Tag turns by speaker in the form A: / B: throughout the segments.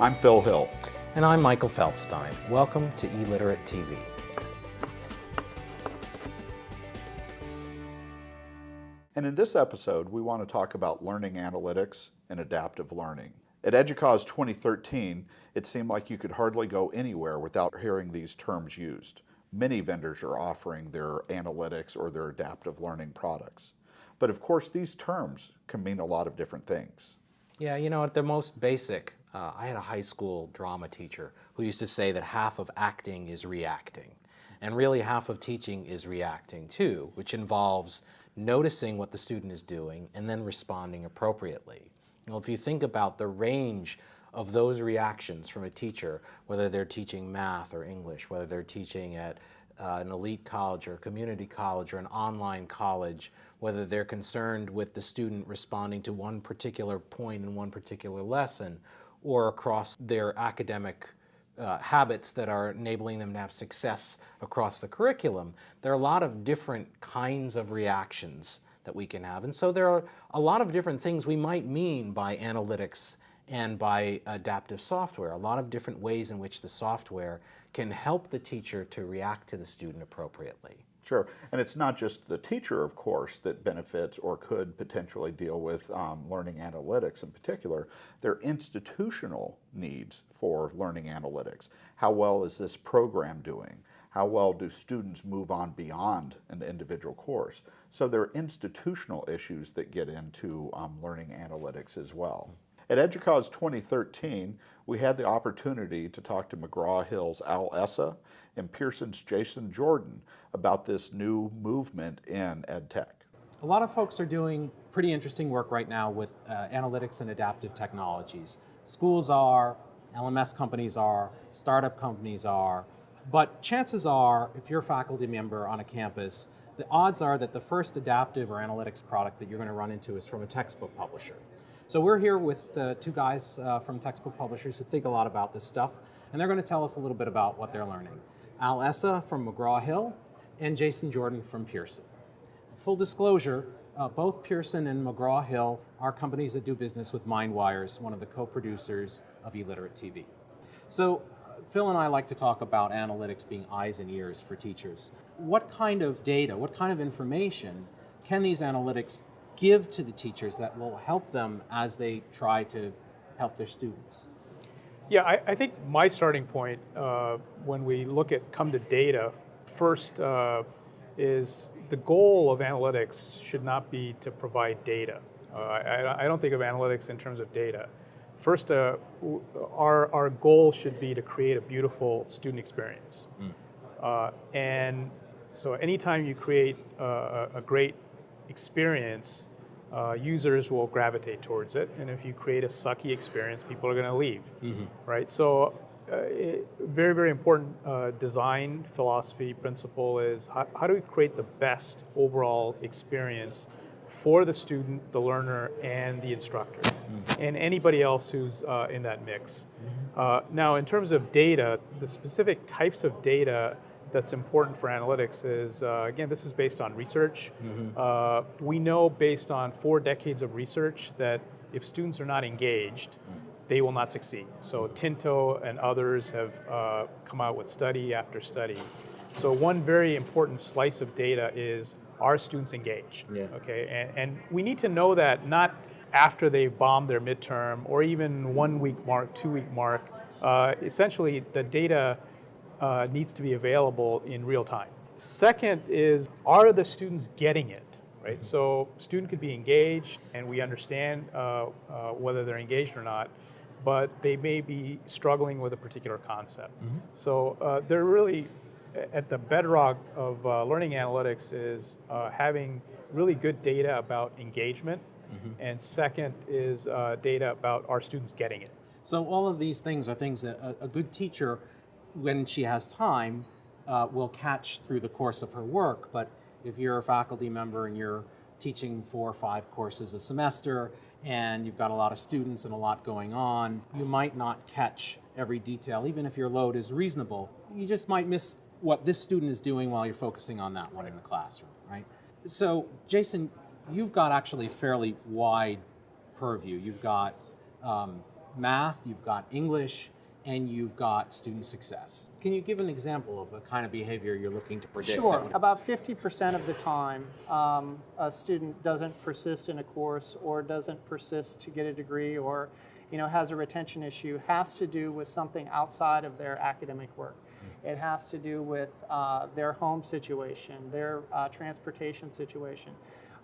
A: I'm Phil Hill.
B: And I'm Michael Feldstein. Welcome to eLiterate TV.
A: And in this episode, we want to talk about learning analytics and adaptive learning. At EDUCAUSE 2013, it seemed like you could hardly go anywhere without hearing these terms used. Many vendors are offering their analytics or their adaptive learning products. But of course, these terms can mean a lot of different things.
B: Yeah, you know, at the most basic, uh, I had a high school drama teacher who used to say that half of acting is reacting. And really half of teaching is reacting too, which involves noticing what the student is doing and then responding appropriately. Well, if you think about the range of those reactions from a teacher, whether they're teaching math or English, whether they're teaching at uh, an elite college or a community college or an online college, whether they're concerned with the student responding to one particular point in one particular lesson or across their academic uh, habits that are enabling them to have success across the curriculum. There are a lot of different kinds of reactions that we can have. And so there are a lot of different things we might mean by analytics and by adaptive software, a lot of different ways in which the software can help the teacher to react to the student appropriately.
A: Sure, and it's not just the teacher, of course, that benefits or could potentially deal with um, learning analytics in particular. There are institutional needs for learning analytics. How well is this program doing? How well do students move on beyond an individual course? So there are institutional issues that get into um, learning analytics as well. At EDUCAUSE 2013, we had the opportunity to talk to McGraw-Hill's Al Essa and Pearson's Jason Jordan about this new movement in EdTech.
C: A lot of folks are doing pretty interesting work right now with uh, analytics and adaptive technologies. Schools are, LMS companies are, startup companies are, but chances are, if you're a faculty member on a campus, the odds are that the first adaptive or analytics product that you're going to run into is from a textbook publisher. So we're here with uh, two guys uh, from textbook publishers who think a lot about this stuff, and they're going to tell us a little bit about what they're learning. Al Essa from McGraw-Hill and Jason Jordan from Pearson. Full disclosure, uh, both Pearson and McGraw-Hill are companies that do business with MindWires, one of the co-producers of eLiterate TV. So Phil and I like to talk about analytics being eyes and ears for teachers. What kind of data, what kind of information can these analytics give to the teachers that will help them as they try to help their students?
D: Yeah, I, I think my starting point uh, when we look at come to data, first uh, is the goal of analytics should not be to provide data. Uh, I, I, don't think of analytics in terms of data. First, uh, our, our goal should be to create a beautiful student experience. Mm. and so anytime you create a, a great experience, uh, users will gravitate towards it. And if you create a sucky experience, people are going to leave, mm -hmm. right? So uh, it, very, very important uh, design philosophy principle is how, how, do we create the best overall experience for the student, the learner, and the instructor, mm -hmm. and anybody else who's uh, in that mix. Mm -hmm. now, in terms of data, the specific types of data that's important for analytics is, uh, again, this is based on research. Mm -hmm. uh, we know based on four decades of research that if students are not engaged, mm they will not succeed. So Tinto and others have uh, come out with study after study. So one very important slice of data is, are students engaged? Yeah. Okay, and, and we need to know that not after they've bombed their midterm or even one week mark, two week mark. Uh, essentially, the data uh, needs to be available in real time. Second is, are the students getting it? Right, so student could be engaged, and we understand uh, uh, whether they're engaged or not, but they may be struggling with a particular concept. Mm -hmm. So uh, they're really at the bedrock of uh, learning analytics is uh, having really good data about engagement, mm -hmm. and second is data about our students getting it.
C: So all of these things are things that a, a good teacher when she has time, uh, will catch through the course of her work. But if you're a faculty member and you're teaching four or five courses a semester and you've got a lot of students and a lot going on, you might not catch every detail, even if your load is reasonable. You just might miss what this student is doing while you're focusing on that one in the classroom, right? So, Jason, you've got actually a fairly wide purview. You've got um, math, you've got English, and you've got student success. Can you give an example of the kind of behavior you're looking to predict?
E: Sure.
C: would-
E: About 50% of the time, um, a student doesn't persist in a course or doesn't persist to get a degree or you know, has a retention issue has to do with something outside of their academic work. It has to do with uh, their home situation, their uh, transportation situation.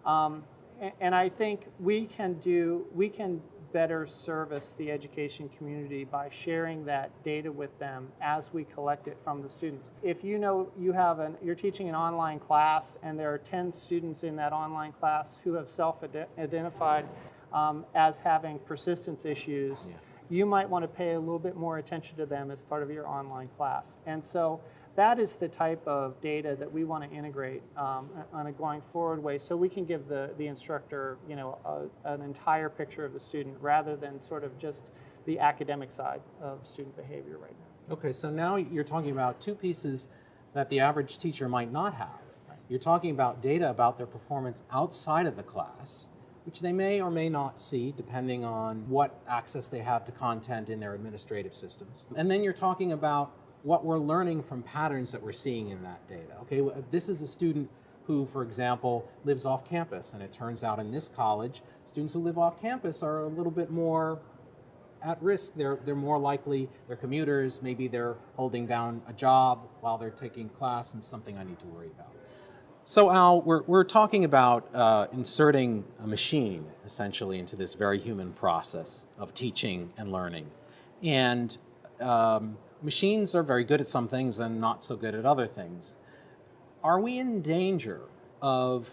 E: Um, a- and I think we can do, we can better service the education community by sharing that data with them as we collect it from the students. If you know you have an, you're teaching an online class and there are 10 students in that online class who have self-identified um, as having persistence issues,
C: Yeah.
E: You might want to pay a little bit more attention to them as part of your online class. And so that is the type of data that we want to integrate um, on a going forward way so we can give the, the instructor you know, a, an entire picture of the student rather than sort of just the academic side of student behavior right now.
C: Okay, so now you're talking about two pieces that the average teacher might not have. You're talking about data about their performance outside of the class, which they may or may not see depending on what access they have to content in their administrative systems. And then you're talking about what we're learning from patterns that we're seeing in that data. Okay, this is a student who, for example, lives off campus, and it turns out in this college, students who live off campus are a little bit more at risk. They're, they're more likely, they're commuters, maybe they're holding down a job while they're taking class and something I need to worry about. So Al, we're, we're talking about uh, inserting a machine essentially into this very human process of teaching and learning. And um, machines are very good at some things and not so good at other things. Are we in danger of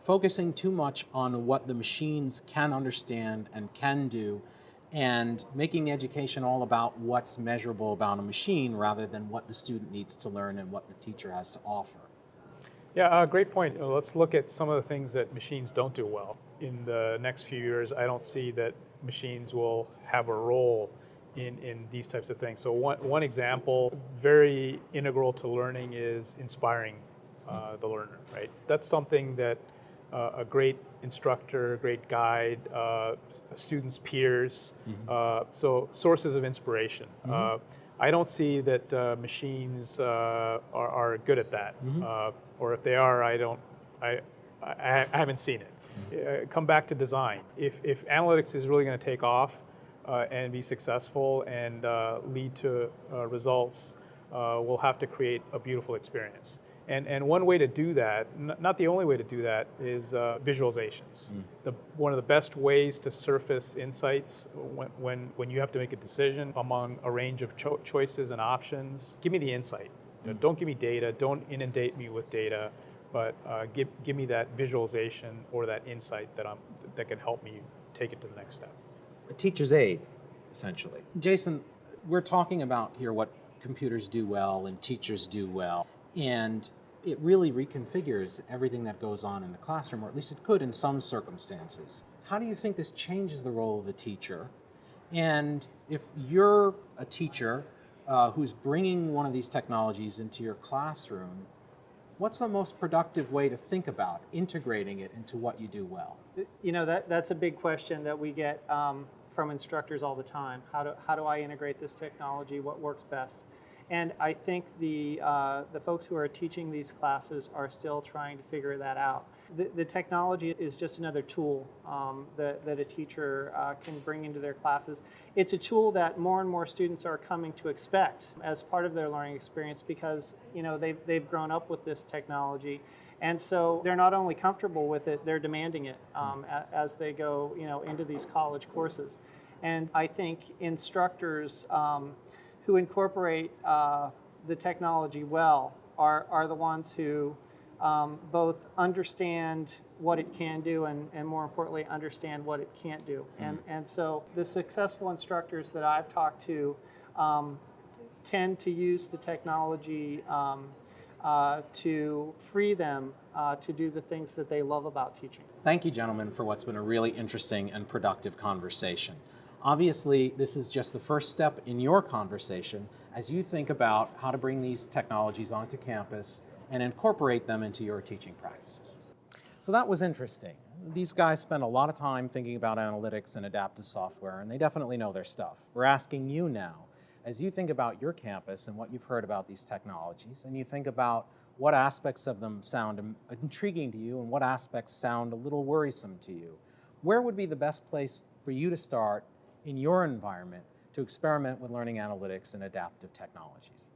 C: focusing too much on what the machines can understand and can do and making the education all about what's measurable about a machine rather than what the student needs to learn and what the teacher has to offer?
D: Yeah, uh, great point. Uh, Let's look at some of the things that machines don't do well. In the next few years, I don't see that machines will have a role in, in these types of things. So one, one example, very integral to learning is inspiring uh, the learner, right? That's something that uh, a great instructor, a great guide, uh, students' peers, uh, so sources of inspiration. Uh, I don't see that uh, machines uh, are, are good at that, uh, or if they are, I don't, I, I, I haven't seen it. Uh, come back to design. If, if analytics is really going to take off uh, and be successful and uh, lead to uh, results, uh, we'll have to create a beautiful experience. And, and one way to do that, n- not the only way to do that, is uh, visualizations. The, one of the best ways to surface insights when, when, when you have to make a decision among a range of cho- choices and options, give me the insight. You know, don't give me data, don't inundate me with data, but uh, give, give me that visualization or that insight that, I'm, that can help me take it to the next step.
C: a teacher's aid, essentially. Jason, we're talking about here what computers do well and teachers do well, and it really reconfigures everything that goes on in the classroom, or at least it could in some circumstances. How do you think this changes the role of the teacher? And if you're a teacher uh, who's bringing one of these technologies into your classroom, what's the most productive way to think about integrating it into what you do well?
E: You know, that, that's a big question that we get um, from instructors all the time. How do, how do I integrate this technology? What works best? And I think the, uh, the folks who are teaching these classes are still trying to figure that out. The, technology is just another tool um, that, that a teacher uh, can bring into their classes. It's a tool that more and more students are coming to expect as part of their learning experience because you know they've, they've grown up with this technology. And so they're not only comfortable with it, they're demanding it um, as they go you know, into these college courses. And I think instructors um, who incorporate uh, the technology well are, are the ones who um, both understand what it can do and, and more importantly, understand what it can't do. And, and so the successful instructors that I've talked to um, tend to use the technology um, uh, to free them uh, to do the things that they love about teaching.
C: Thank you, gentlemen, for what's been a really interesting and productive conversation. Obviously, this is just the first step in your conversation as you think about how to bring these technologies onto campus and incorporate them into your teaching practices. So that was interesting. These guys spend a lot of time thinking about analytics and adaptive software, and they definitely know their stuff. We're asking you now, as you think about your campus and what you've heard about these technologies, and you think about what aspects of them sound intriguing to you and what aspects sound a little worrisome to you, where would be the best place for you to start in your environment to experiment with learning analytics and adaptive technologies?